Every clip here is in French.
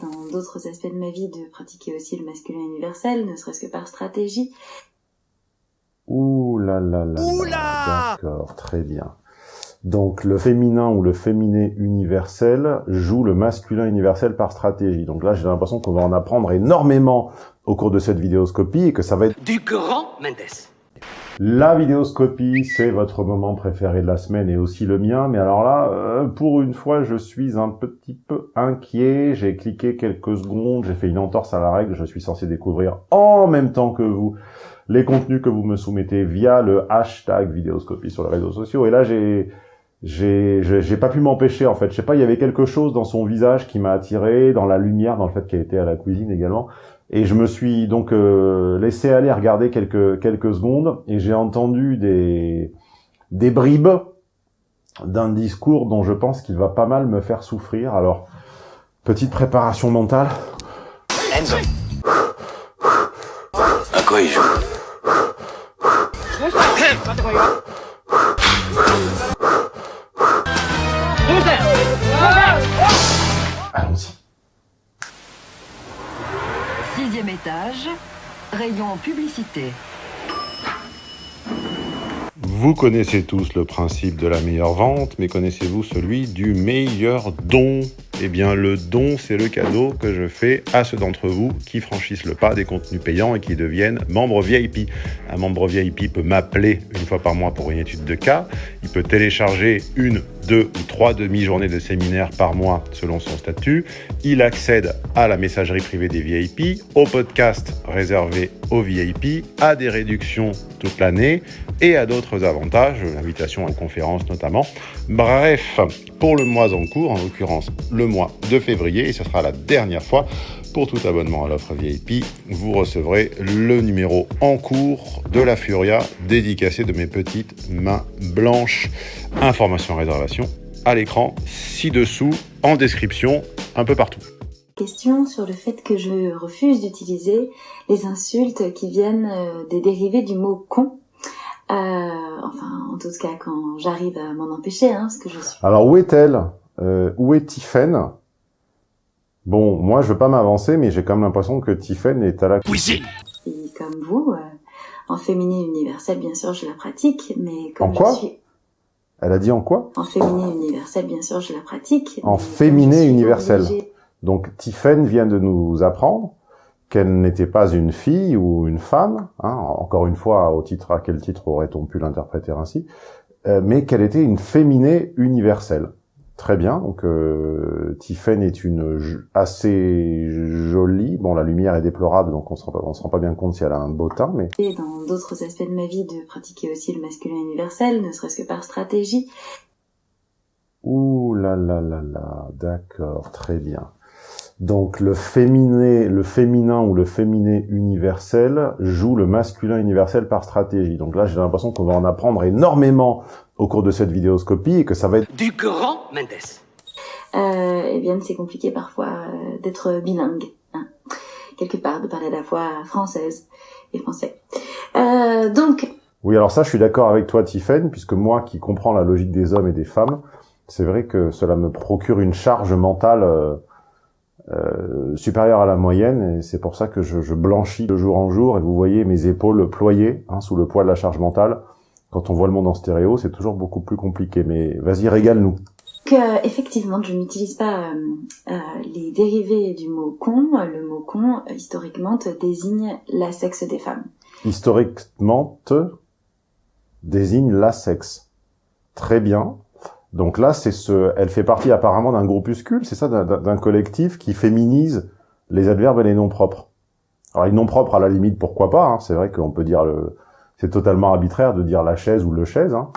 Dans d'autres aspects de ma vie, de pratiquer aussi le masculin universel, ne serait-ce que par stratégie. Ouh là là là. là. D'accord, très bien. Donc le féminin ou le féminé universel joue le masculin universel par stratégie. Donc là, j'ai l'impression qu'on va en apprendre énormément au cours de cette vidéoscopie et que ça va être... Du grand Mendes la vidéoscopie, c'est votre moment préféré de la semaine et aussi le mien. Mais alors là, euh, pour une fois, je suis un petit peu inquiet. J'ai cliqué quelques secondes, j'ai fait une entorse à la règle. Je suis censé découvrir en même temps que vous les contenus que vous me soumettez via le hashtag vidéoscopie sur les réseaux sociaux. Et là, j'ai j'ai pas pu m'empêcher en fait. Je sais pas, il y avait quelque chose dans son visage qui m'a attiré, dans la lumière, dans le fait qu'elle était à la cuisine également. Et je me suis donc euh, laissé aller regarder quelques quelques secondes et j'ai entendu des des bribes d'un discours dont je pense qu'il va pas mal me faire souffrir. Alors petite préparation mentale. Rayon publicité. Vous connaissez tous le principe de la meilleure vente, mais connaissez-vous celui du meilleur don? Eh bien, le don, c'est le cadeau que je fais à ceux d'entre vous qui franchissent le pas des contenus payants et qui deviennent membres VIP. Un membre VIP peut m'appeler une fois par mois pour une étude de cas. Il peut télécharger une, deux ou trois demi-journées de séminaire par mois selon son statut. Il accède à la messagerie privée des VIP, au podcast réservé aux VIP, à des réductions toute l'année et à d'autres avantages, l'invitation à une conférence notamment. Bref, pour le mois en cours, en l'occurrence le mois de février, et ce sera la dernière fois pour tout abonnement à l'offre VIP, vous recevrez le numéro en cours de la Furia dédicacé de mes petites mains blanches. Information réservation à l'écran, ci-dessous, en description, un peu partout. Question sur le fait que je refuse d'utiliser les insultes qui viennent euh, des dérivés du mot con enfin, en tout cas, quand j'arrive à m'en empêcher, hein, ce que je suis. Alors, où est-elle? Euh, Où est Tiffen Bon, moi, je veux pas m'avancer, mais j'ai quand même l'impression que Tiffen est à la cuisine. Et comme vous, euh, en féminin universel, bien sûr, je la pratique, mais comme en quoi? je suis... Elle a dit en quoi? En féminin universel, bien sûr, je la pratique. En féminin universel. Donc, Tiffen vient de nous apprendre qu'elle n'était pas une fille ou une femme, hein, encore une fois, au titre à quel titre aurait-on pu l'interpréter ainsi, euh, mais qu'elle était une féminée universelle. Très bien, donc euh, est une assez jolie, bon la lumière est déplorable, donc on se rend, se rend pas bien compte si elle a un beau teint, mais... Et dans d'autres aspects de ma vie, de pratiquer aussi le masculin universel, ne serait-ce que par stratégie. Ouh là là là là, d'accord, très bien. Donc le féminin, le féminin ou le féminé universel joue le masculin universel par stratégie. Donc là, j'ai l'impression qu'on va en apprendre énormément au cours de cette vidéoscopie et que ça va être du grand Mendes. Euh, eh bien, c'est compliqué parfois euh, d'être bilingue, hein. quelque part, de parler à la fois française et français. Euh, donc. Oui, alors ça, je suis d'accord avec toi, Tiffen, puisque moi, qui comprends la logique des hommes et des femmes, c'est vrai que cela me procure une charge mentale. Euh, euh, supérieur à la moyenne et c'est pour ça que je, je, blanchis de jour en jour et vous voyez mes épaules ployées hein, sous le poids de la charge mentale. Quand on voit le monde en stéréo, c'est toujours beaucoup plus compliqué. Mais vas-y, régale-nous. Que effectivement, je n'utilise pas euh, euh, les dérivés du mot con. Le mot con, historiquement, désigne la sexe des femmes. Historiquement, désigne la sexe. Très bien. Donc là, c'est ce, elle fait partie apparemment d'un groupuscule, c'est ça, d'un collectif qui féminise les adverbes et les noms propres. Alors les noms propres, à la limite, pourquoi pas hein, C'est vrai qu'on peut dire le, c'est totalement arbitraire de dire la chaise ou le chaise. Hein.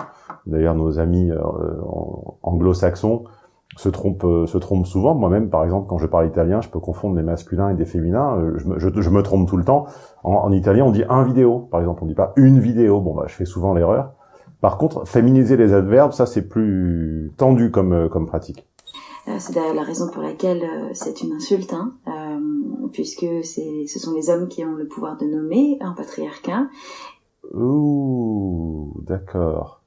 D'ailleurs, nos amis euh, anglo-saxons se trompent, euh, se trompent souvent. Moi-même, par exemple, quand je parle italien, je peux confondre des masculins et des féminins. Euh, je me, je, me trompe tout le temps. En, en, italien, on dit un vidéo, par exemple. On dit pas une vidéo. Bon, bah, je fais souvent l'erreur. Par contre, féminiser les adverbes, ça c'est plus tendu comme, euh, comme pratique. Euh, c'est d'ailleurs la raison pour laquelle euh, c'est une insulte, hein, euh, puisque ce sont les hommes qui ont le pouvoir de nommer un patriarcat. Ouh, d'accord.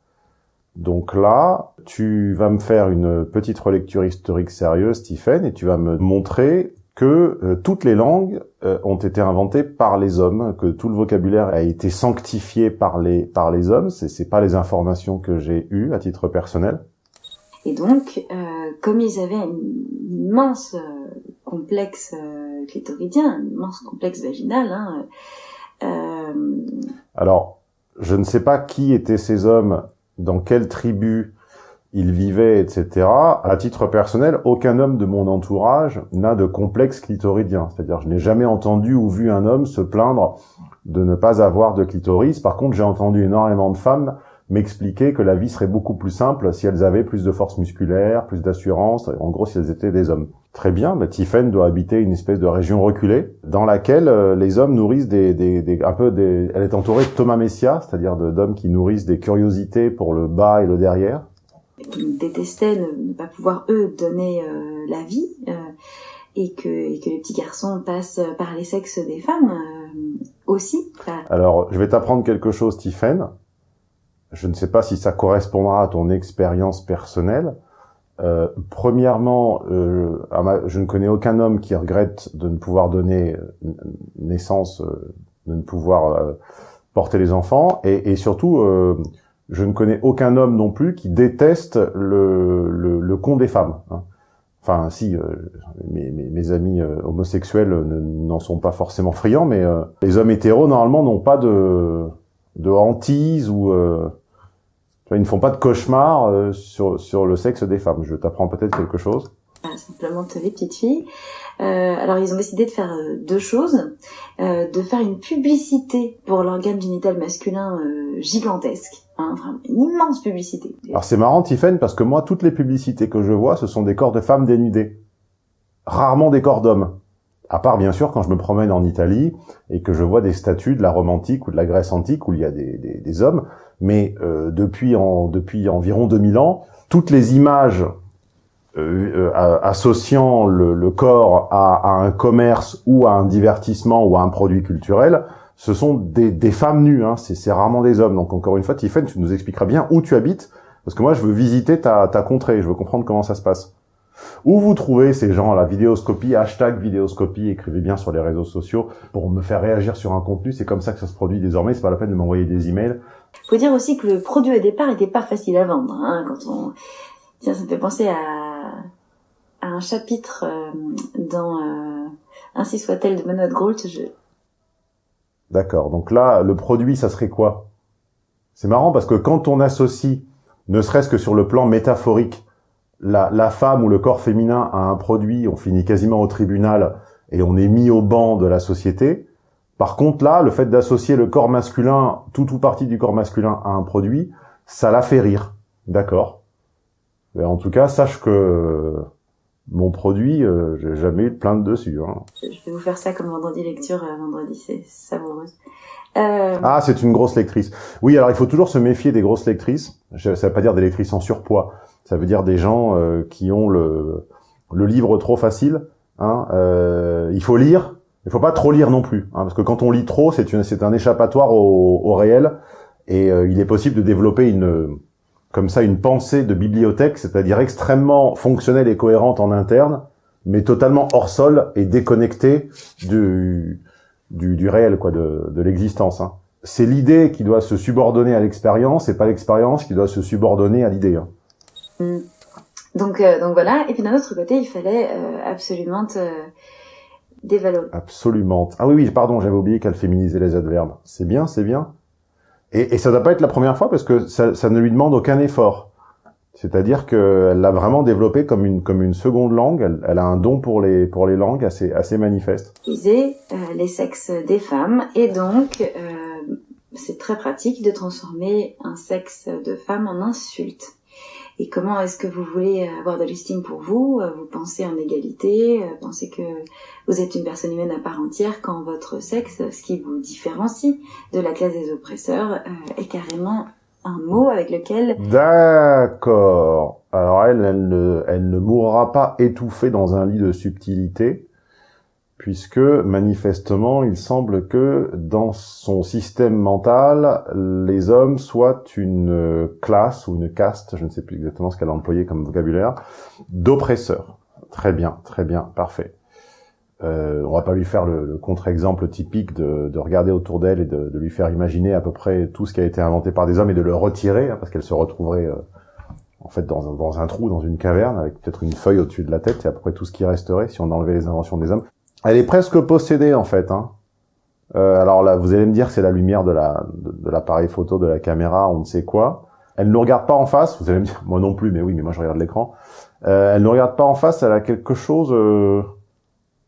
Donc là, tu vas me faire une petite relecture historique sérieuse, Stephen, et tu vas me montrer que euh, toutes les langues euh, ont été inventées par les hommes, que tout le vocabulaire a été sanctifié par les par les hommes. C'est c'est pas les informations que j'ai eues à titre personnel. Et donc, euh, comme ils avaient un immense complexe clitoridien, un immense complexe vaginal, hein, alors je ne sais pas qui étaient ces hommes, dans quelle tribu ils vivaient, etc. À titre personnel, aucun homme de mon entourage n'a de complexe clitoridien. C'est-à-dire, je n'ai jamais entendu ou vu un homme se plaindre de ne pas avoir de clitoris. Par contre, j'ai entendu énormément de femmes m'expliquer que la vie serait beaucoup plus simple si elles avaient plus de force musculaire, plus d'assurance, en gros si elles étaient des hommes. Très bien, bah, Tiffen doit habiter une espèce de région reculée dans laquelle euh, les hommes nourrissent des, des, des, un peu des... Elle est entourée de Thomas Messia, c'est-à-dire d'hommes qui nourrissent des curiosités pour le bas et le derrière qui détestaient ne, pas pouvoir eux donner euh, la vie euh, et que, et que les petits garçons passent par les sexes des femmes euh, aussi. Alors, je vais t'apprendre quelque chose, Tiffen. Je ne sais pas si ça correspondra à ton expérience personnelle. Euh, premièrement, euh, je ne connais aucun homme qui regrette de ne pouvoir donner naissance, de ne pouvoir porter les enfants, et, et surtout, je ne connais aucun homme non plus qui déteste le, le, le con des femmes. Hein. Enfin, si, euh, mes, mes, amis euh, homosexuels n'en sont pas forcément friands, mais euh, les hommes hétéros, normalement, n'ont pas de, de hantise ou... ils ne font pas de cauchemar sur, sur le sexe des femmes. Je t'apprends peut-être quelque chose. Simplement les petites filles. Euh, alors ils ont décidé de faire euh, deux choses, euh, de faire une publicité pour l'organe génital masculin gigantesque, hein, une immense publicité. Alors c'est marrant Tiffen parce que moi toutes les publicités que je vois ce sont des corps de femmes dénudées, rarement des corps d'hommes. À part bien sûr quand je me promène en Italie et que je vois des statues de la Rome antique ou de la Grèce antique où il y a des, hommes, mais depuis, depuis environ 2000 ans, toutes les images euh, euh associant le, le corps à, à, un commerce ou à un divertissement ou à un produit culturel, ce sont des, des femmes nues, hein. c'est rarement des hommes. Donc encore une fois, Tiffen, tu nous expliqueras bien où tu habites, parce que moi je veux visiter ta, ta contrée, je veux comprendre comment ça se passe. Où vous trouvez ces gens la vidéoscopie, hashtag vidéoscopie, écrivez bien sur les réseaux sociaux pour me faire réagir sur un contenu, c'est comme ça que ça se produit désormais, c'est pas la peine de m'envoyer des emails. Faut dire aussi que le produit au départ était pas facile à vendre, hein, quand on... Tiens, ça me fait penser à un chapitre euh, dans euh, Ainsi soit-elle de Benoît Groult. Je... D'accord. Donc là, le produit, ça serait quoi? C'est marrant parce que quand on associe, ne serait-ce que sur le plan métaphorique, la, la, femme ou le corps féminin à un produit, on finit quasiment au tribunal et on est mis au banc de la société. Par contre, là, le fait d'associer le corps masculin, tout ou partie du corps masculin à un produit, ça la fait rire. D'accord? En tout cas, sache que mon produit, euh, j'ai jamais eu de plainte dessus. Hein. Je vais vous faire ça comme vendredi lecture, euh, vendredi, c'est savoureux. Euh... Ah, c'est une grosse lectrice. Oui, alors il faut toujours se méfier des grosses lectrices. Ça veut pas dire des lectrices en surpoids. Ça veut dire des gens euh, qui ont le, le livre trop facile. Hein. Euh, il faut lire. Il faut pas trop lire non plus, hein, parce que quand on lit trop, c'est c'est un échappatoire au, au réel, et il est possible de développer une comme ça une pensée de bibliothèque, c'est-à-dire extrêmement fonctionnelle et cohérente en interne, mais totalement hors sol et déconnectée du, du, du réel, quoi, de, de l'existence. Hein. C'est l'idée qui doit se subordonner à l'expérience et pas l'expérience qui doit se subordonner à l'idée. Hein. Mm. Donc, euh, donc voilà. Et puis d'un autre côté, il fallait euh, absolument te dévaloriser. Absolument. Ah oui, oui, pardon, j'avais oublié qu'elle féminisait les adverbes. C'est bien, c'est bien. Et, et ça ne doit pas être la première fois parce que ça, ça ne lui demande aucun effort. C'est-à-dire qu'elle l'a vraiment développé comme une comme une seconde langue. Elle, elle, a un don pour les pour les langues assez assez manifeste. Utiliser euh, les sexes des femmes et donc euh, c'est très pratique de transformer un sexe de femme en insulte. Et comment est-ce que vous voulez avoir de l'estime pour vous Vous pensez en égalité, pensez que vous êtes une personne humaine à part entière quand votre sexe, ce qui vous différencie de la classe des oppresseurs, euh, est carrément un mot avec lequel... D'accord. Alors elle, elle ne, elle ne mourra pas étouffée dans un lit de subtilité, puisque manifestement, il semble que dans son système mental, les hommes soient une classe ou une caste, je ne sais plus exactement ce qu'elle a employé comme vocabulaire, d'oppresseurs. Très bien, très bien, parfait. Euh, on va pas lui faire le, le contre-exemple typique de, de, regarder autour d'elle et de, de, lui faire imaginer à peu près tout ce qui a été inventé par des hommes et de le retirer, hein, parce qu'elle se retrouverait euh, en fait dans un, dans un trou, dans une caverne, avec peut-être une feuille au-dessus de la tête, et à peu près tout ce qui resterait si on enlevait les inventions des hommes. Elle est presque possédée en fait. Hein. Euh, alors là, vous allez me dire c'est la lumière de la de, l'appareil photo, de la caméra, on ne sait quoi. Elle ne nous regarde pas en face. Vous allez me dire moi non plus, mais oui, mais moi je regarde l'écran. Euh, elle ne regarde pas en face. Elle a quelque chose. Euh,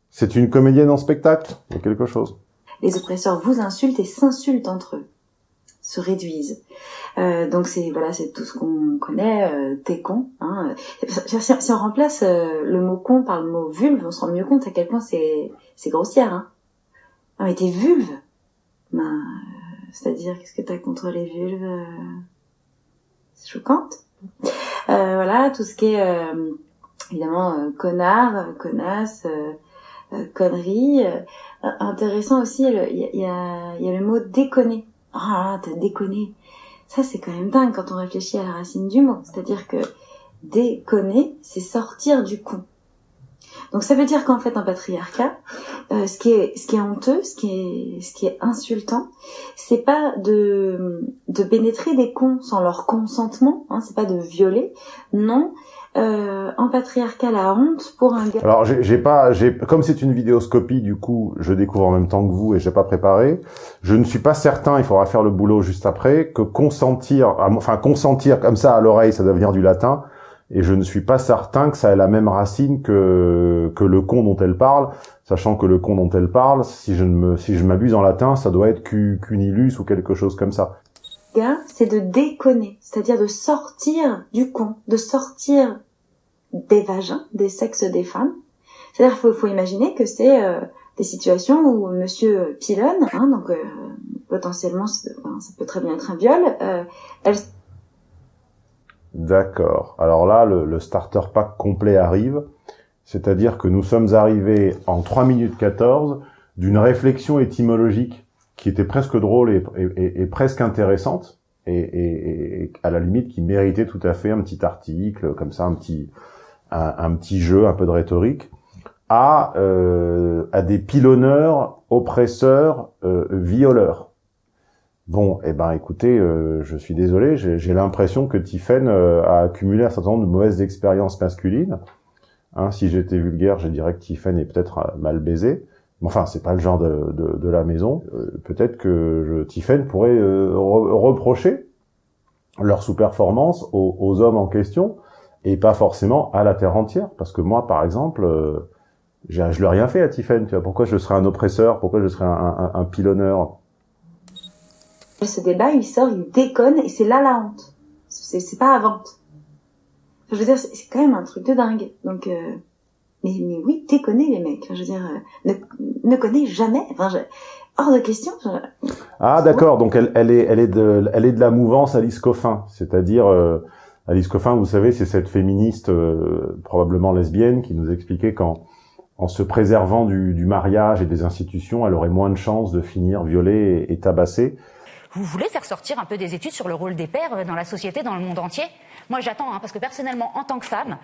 c'est une comédienne en spectacle. Il y a quelque chose. Les oppresseurs vous insultent et s'insultent entre eux, se réduisent. Euh, donc c'est voilà, c'est tout ce qu'on connaît. Euh, t'es con. Hein. Si, on remplace euh, le mot con par le mot vulve, on se rend mieux compte à quel point c'est c'est grossière. Hein. Ah mais t'es vulve. Ben, euh, c'est-à-dire qu'est-ce que t'as contre les vulves C'est choquante. voilà, tout ce qui est évidemment connard, connasse. connerie. intéressant aussi, il y a, y a le mot déconner. Ah, t'as déconné. Ça, c'est quand même dingue quand on réfléchit à la racine du mot. C'est-à-dire que déconner, c'est sortir du con. Donc ça veut dire qu'en fait, en patriarcat, euh, ce qui est honteux, ce qui est insultant, c'est pas de de pénétrer des cons sans leur consentement, hein, c'est pas de violer, non, euh, en patriarcat la honte pour un gars. Alors j'ai pas, j'ai comme c'est une vidéoscopie, du coup je découvre en même temps que vous et j'ai pas préparé. Je ne suis pas certain, il faudra faire le boulot juste après, que consentir, enfin consentir comme ça à l'oreille, ça doit venir du latin. Et je ne suis pas certain que ça ait la même racine que que le con dont elle parle, sachant que le con dont elle parle, si je ne me, si je m'abuse en latin, ça doit être cunilus ou quelque chose comme ça c'est de déconner, c'est-à-dire de sortir du con, de sortir des vagins, des sexes des femmes. C'est-à-dire qu'il faut, imaginer que c'est euh, des situations où Monsieur pilonne, hein, donc euh, potentiellement ça peut très bien être un viol, euh, elle... D'accord. Alors là, le, le, starter pack complet arrive, c'est-à-dire que nous sommes arrivés en 3 minutes 14 d'une réflexion étymologique qui était presque drôle et, et, et presque intéressante, et, et, à la limite qui méritait tout à fait un petit article, comme ça, un petit, un, petit jeu, un peu de rhétorique, à, euh, à des pilonneurs, oppresseurs, euh, violeurs. Bon, eh ben, écoutez, euh, je suis désolé, j'ai l'impression que Tiffen euh, a accumulé un certain nombre de mauvaises expériences masculines. Hein, si j'étais vulgaire, je dirais que Tiffen est peut-être euh, mal baisé. Enfin, c'est pas le genre de, de, de la maison. Euh, peut-être que je, pourrait euh, reprocher leur sous-performance aux, aux, hommes en question et pas forcément à la terre entière. Parce que moi, par exemple, euh, je ne rien fait à Tiffen. Tu vois, pourquoi je serais un oppresseur? Pourquoi je serais un, un, un pilonneur? Ce débat, il sort, il déconne et c'est là la honte. C'est pas à vente. je veux dire, c'est quand même un truc de dingue. Donc mais, mais oui, t'es connais les mecs. je veux dire, euh, ne, ne connais jamais. Enfin, je, hors de question. Ah d'accord, donc elle, elle, est, elle, est de, elle est de la mouvance Alice Coffin, c'est-à-dire euh, Alice Coffin, vous savez, c'est cette féministe euh, probablement lesbienne qui nous expliquait qu'en en se préservant du, du, mariage et des institutions, elle aurait moins de chances de finir violée et, et tabassée. Vous voulez faire sortir un peu des études sur le rôle des pères dans la société, dans le monde entier? Moi, j'attends, hein, parce que personnellement, en tant que femme,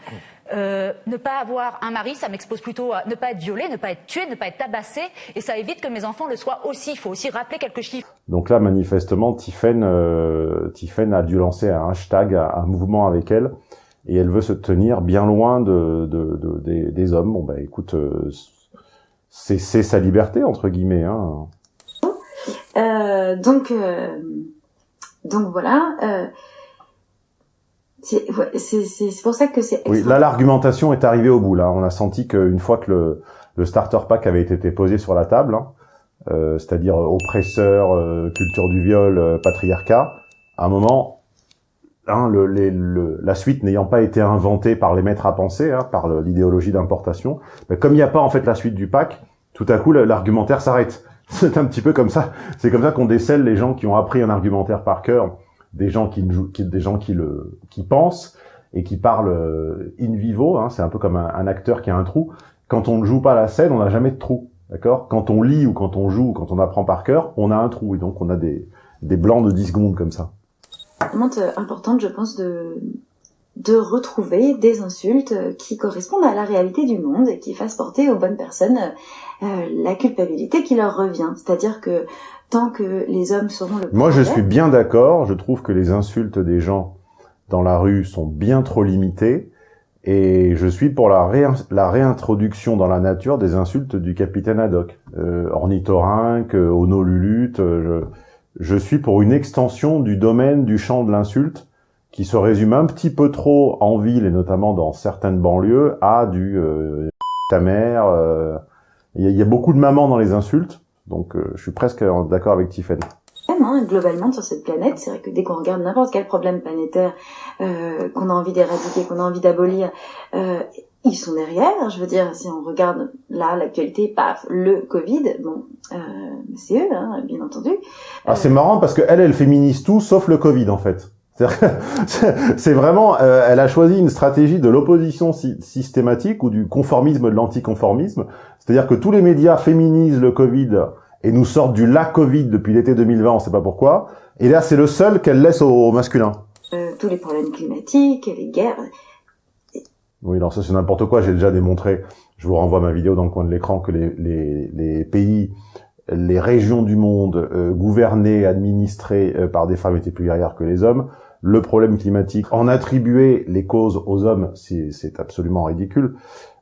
euh, ne pas avoir un mari, ça m'expose plutôt à ne pas être violée, ne pas être tuée, ne pas être tabassée, et ça évite que mes enfants le soient aussi. Il faut aussi rappeler quelques chiffres. Donc là, manifestement, Tiffen, euh, a dû lancer un hashtag, un mouvement avec elle, et elle veut se tenir bien loin de, de, de des, des, hommes. Bon, bah écoute, euh, c'est sa liberté, entre guillemets. Hein. Euh, donc, euh, donc voilà. Euh, c'est pour ça que c'est. Oui, là l'argumentation est arrivée au bout. Là, on a senti qu'une fois que le, le, starter pack avait été posé sur la table, hein, euh, c'est-à-dire oppresseur, euh, culture du viol, euh, patriarcat, à un moment, hein, le, les, le, la suite n'ayant pas été inventée par les maîtres à penser, hein, par l'idéologie d'importation, comme il n'y a pas en fait la suite du pack, tout à coup l'argumentaire s'arrête. C'est un petit peu comme ça. C'est comme ça qu'on décèle les gens qui ont appris un argumentaire par cœur des gens qui, qui des gens qui le qui pensent et qui parlent euh, in vivo. Hein, c'est un peu comme un, acteur qui a un trou. Quand on ne joue pas la scène, on n'a jamais de trou. D'accord? Quand on lit ou quand on joue ou quand on apprend par cœur, on a un trou et donc on a des des blancs de 10 secondes comme ça. Vraiment importante, je pense, de retrouver des insultes qui correspondent à la réalité du monde et qui fassent porter aux bonnes personnes euh, la culpabilité qui leur revient. C'est-à-dire que tant que les hommes seront le Moi, je suis bien d'accord. Je trouve que les insultes des gens dans la rue sont bien trop limitées. Et je suis pour la, réin- la réintroduction dans la nature des insultes du capitaine Haddock. Euh, ornithorynque, euh, onolulute. euh, je, je suis pour une extension du domaine du champ de l'insulte qui se résume un petit peu trop en ville et notamment dans certaines banlieues à du euh, ta mère. euh, Il y, a- il y a beaucoup de mamans dans les insultes. Donc euh, je suis presque d'accord avec Tiffany. hein, globalement sur cette planète. C'est vrai que dès qu'on regarde n'importe quel problème planétaire euh, qu'on a envie d'éradiquer, qu'on a envie d'abolir, euh, ils sont derrière. Je veux dire, si on regarde là l'actualité, paf, le Covid, bon, euh, c'est eux, hein, bien entendu. Ah, c'est marrant parce que elle, elle féminise tout sauf le Covid en fait. C'est- vraiment, euh, elle a choisi une stratégie de l'opposition sy- systématique ou du conformisme de l'anticonformisme. C'est-à-dire que tous les médias féminisent le Covid et nous sortent du la Covid depuis l'été 2020, on sait pas pourquoi. Et là, c'est le seul qu'elle laisse au, au masculin. Euh, tous les problèmes climatiques, les guerres. Oui, alors ça c'est n'importe quoi, j'ai déjà démontré, je vous renvoie ma vidéo dans le coin de l'écran, que les, les, les pays, les régions du monde euh, gouvernées, administrées euh, par des femmes étaient plus guerrières que les hommes. Le problème climatique, en attribuer les causes aux hommes, c'est c'est absolument ridicule,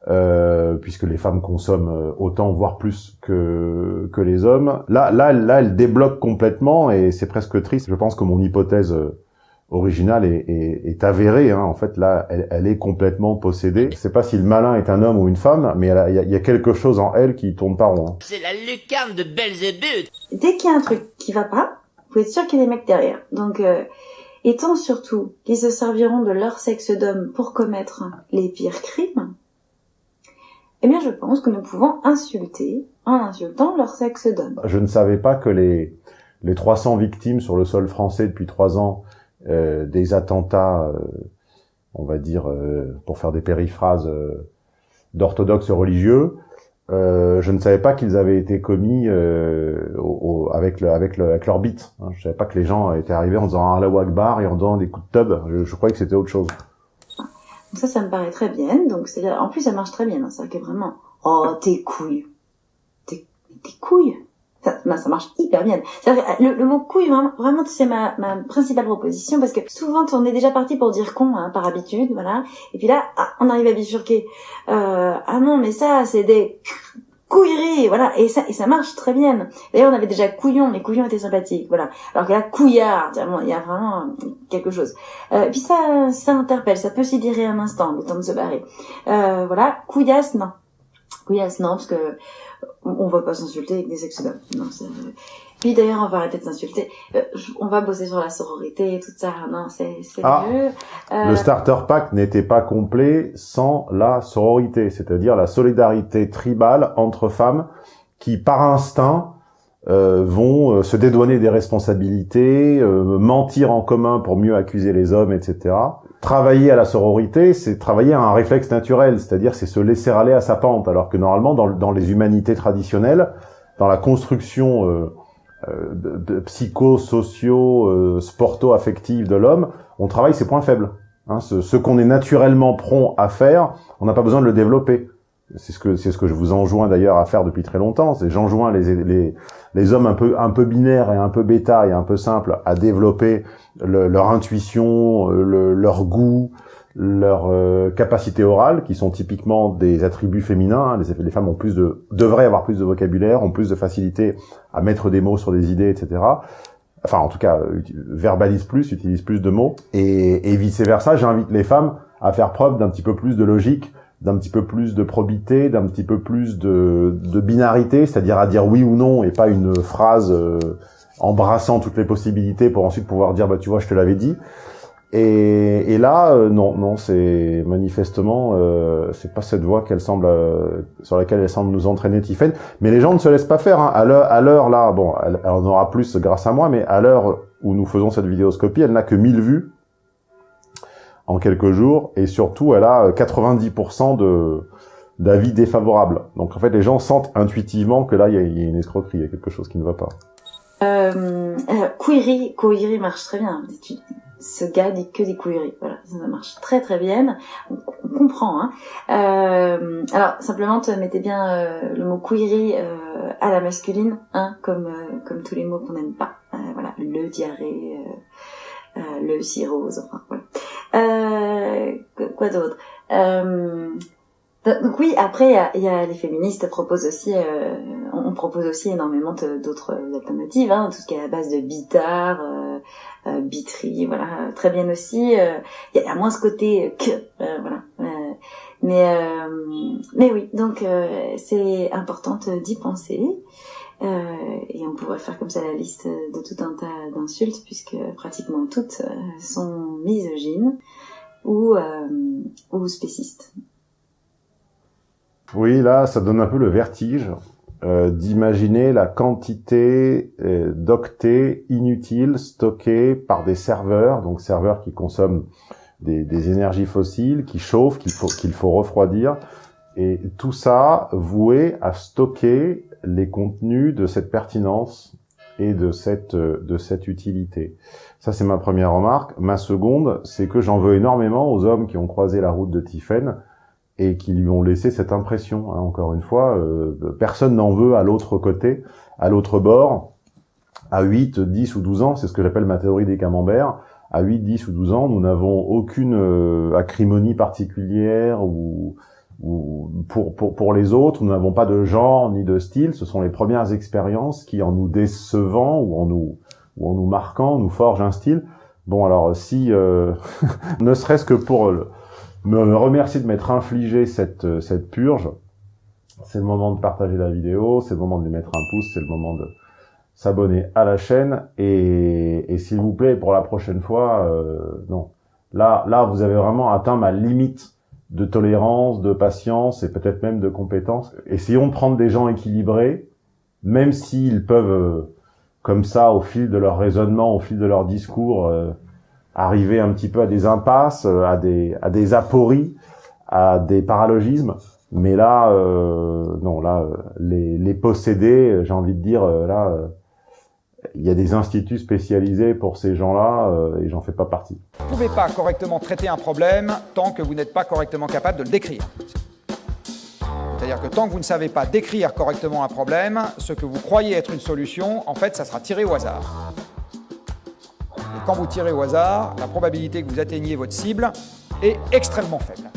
euh, puisque les femmes consomment euh, autant, voire plus que, que les hommes. Là, là, là, elle débloque complètement et c'est presque triste. Je pense que mon hypothèse euh, originale est, est, est avérée. Hein. En fait, là, elle, elle est complètement possédée. Je sais pas si le malin est un homme ou une femme, mais il y, a- il y a quelque chose en elle qui tourne pas rond. hein. C'est la lucarne de Belzébuth. Dès qu'il y a un truc qui va pas, vous pouvez être sûr qu'il y a des mecs derrière. Donc, euh, étant surtout qu'ils se serviront de leur sexe d'homme pour commettre les pires crimes, eh bien, je pense que nous pouvons insulter en insultant leur sexe d'homme. Je ne savais pas que les, les 300 victimes sur le sol français depuis trois ans euh, des attentats, euh, on va dire, euh, pour faire des périphrases d'orthodoxes religieux, euh, je ne savais pas qu'ils avaient été commis euh, au- au- avec, le, avec, le, avec leur bite. Hein. Je savais pas que les gens étaient arrivés en faisant un Akbar et en donnant des coups de tub. Je, je croyais que c'était autre chose. Ça, ça me paraît très bien. Donc, c'est en plus, ça marche très bien. hein. Que vraiment, oh, tes couilles. Tes, tes couilles. Ça, ben, ça marche hyper bien. Que le, le mot couille, vraiment, vraiment c'est ma, ma principale proposition parce que souvent, on est déjà parti pour dire con, hein, par habitude, voilà. Et puis là, ah, on arrive à bifurquer. Euh, ah non, mais ça, c'est des couilleries, voilà. Et ça, et ça marche très bien. D'ailleurs, on avait déjà couillon. Les couillons étaient sympathiques, voilà. Alors que là, couillard, vraiment, il y a vraiment quelque chose. Euh, puis ça, ça interpelle, ça peut s'y dire un instant, le temps de se barrer. Euh, voilà, couillasse, non. Couillasse, non, parce que on va pas s'insulter avec des sexes d'hommes. Non, c'est- Puis d'ailleurs, on va arrêter de s'insulter. Euh, on va bosser sur la sororité et tout ça. Non, c'est c'est Ah. mieux. Euh, Le starter pack n'était pas complet sans la sororité, c'est-à-dire la solidarité tribale entre femmes qui, par instinct, euh, vont euh, se dédouaner des responsabilités, euh, mentir en commun pour mieux accuser les hommes, etc. Travailler à la sororité, c'est travailler à un réflexe naturel, c'est-à-dire c'est se laisser aller à sa pente, alors que normalement, dans, le- dans les humanités traditionnelles, dans la construction euh, euh, de, de psycho-socio, euh, de l'homme, on travaille ses points faibles. Hein, ce qu'on est naturellement prompt à faire, on n'a pas besoin de le développer. C'est ce que c'est ce que je vous enjoins d'ailleurs à faire depuis très longtemps. C'est j'enjoins les, les les hommes un peu un peu binaires et un peu bêta et un peu simples à développer le- leur intuition, euh, le- leur goût, leur euh, capacité orale, qui sont typiquement des attributs féminins. hein. Les, les femmes ont plus de devraient avoir plus de vocabulaire, ont plus de facilité à mettre des mots sur des idées, etc enfin en tout cas euh, uti- verbalise plus, utilise plus de mots, et, et vice versa, j'invite les femmes à faire preuve d'un petit peu plus de logique, d'un petit peu plus de probité, d'un petit peu plus de, de binarité, c'est-à-dire à dire oui ou non et pas une phrase euh, embrassant toutes les possibilités pour ensuite pouvoir dire bah tu vois je te l'avais dit. Et, et là euh, non non c'est manifestement euh, c'est pas cette voie qu'elle semble euh, sur laquelle elle semble nous entraîner Tiffen. Mais les gens ne se laissent pas faire. Hein. À l'heure, à l'heure là, bon, elle, elle en aura plus grâce à moi, mais à l'heure où nous faisons cette vidéoscopie, elle n'a que 1000 vues en quelques jours, et surtout, elle a euh, 90% de d'avis défavorables. Donc en fait, les gens sentent intuitivement que là, il y, y a une escroquerie, il y a quelque chose qui ne va pas. Euh, euh, query, query marche très bien. Ce gars dit que des queries. Voilà, ça marche très très bien. On, comprend. Hein. Euh, alors simplement, te mettez bien euh, le mot query euh, à la masculine, hein, comme comme tous les mots qu'on n'aime pas. voilà, le diarrhée, le cirrhose, enfin voilà. quoi d'autre? Donc oui, après il y a, les féministes proposent aussi, on propose aussi énormément d'autres alternatives, hein, tout ce qui est à base de bitar, euh, Bitry, voilà, très bien aussi. Euh, il y a moins ce côté que, euh, voilà. mais mais oui, donc c'est important d'y penser. Et on pourrait faire comme ça la liste de tout un tas d'insultes puisque pratiquement toutes sont misogynes ou ou spécistes. Oui, là, ça donne un peu le vertige. Euh, d'imaginer la quantité euh, d'octets inutiles stockés par des serveurs, donc serveurs qui consomment des, énergies fossiles, qui chauffent, qu'il faut refroidir, et tout ça voué à stocker les contenus de cette pertinence et de cette, euh, de cette utilité. Ça, c'est ma première remarque. Ma seconde, c'est que j'en veux énormément aux hommes qui ont croisé la route de Tiffen, et qui lui ont laissé cette impression. Hein, encore une fois, euh, personne n'en veut à l'autre côté, à l'autre bord, à 8, 10 ou 12 ans, c'est ce que j'appelle ma théorie des camemberts. À 8, 10 ou 12 ans, nous n'avons aucune euh, acrimonie particulière ou, ou pour, pour, pour les autres, nous n'avons pas de genre ni de style. Ce sont les premières expériences qui, en nous décevant ou en nous, ou en nous marquant, nous forgent un style. Bon, alors si, euh, ne serait-ce que pour le, me remercier de m'être infligé cette, euh, cette purge. C'est le moment de partager la vidéo, c'est le moment de lui mettre un pouce, c'est le moment de s'abonner à la chaîne. Et, et s'il vous plaît, pour la prochaine fois, euh, non. Là, là, vous avez vraiment atteint ma limite de tolérance, de patience et peut-être même de compétence. Essayons de prendre des gens équilibrés, même s'ils peuvent, euh, comme ça, au fil de leur raisonnement, au fil de leur discours, arriver un petit peu à des impasses, euh, à des, à des apories, à des paralogismes. Mais là, euh, non, là, euh, les, les possédés, j'ai envie de dire, là, il y a des instituts spécialisés pour ces gens-là et j'en fais pas partie. Vous ne pouvez pas correctement traiter un problème tant que vous n'êtes pas correctement capable de le décrire. C'est-à-dire que tant que vous ne savez pas décrire correctement un problème, ce que vous croyez être une solution, en fait, ça sera tiré au hasard. Quand vous tirez au hasard, la probabilité que vous atteigniez votre cible est extrêmement faible.